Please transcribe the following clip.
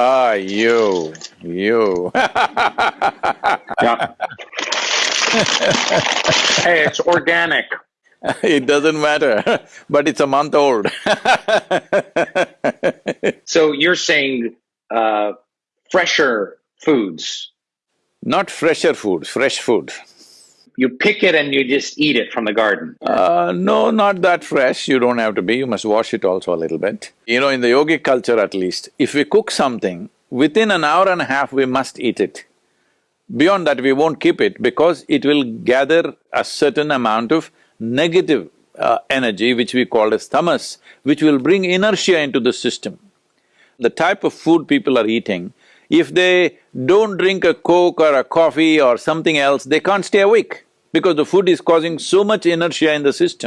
Ah, you, you Yeah. hey, it's organic. It doesn't matter, but it's a month old So you're saying uh, fresher foods. Not fresher food, fresh food. You pick it and you just eat it from the garden. Uh, no, not that fresh, you don't have to be, you must wash it also a little bit. You know, in the yogic culture at least, if we cook something, within an hour and a half we must eat it. Beyond that, we won't keep it because it will gather a certain amount of negative uh, energy which we call as tamas, which will bring inertia into the system. The type of food people are eating, if they don't drink a coke or a coffee or something else, they can't stay awake because the food is causing so much inertia in the system.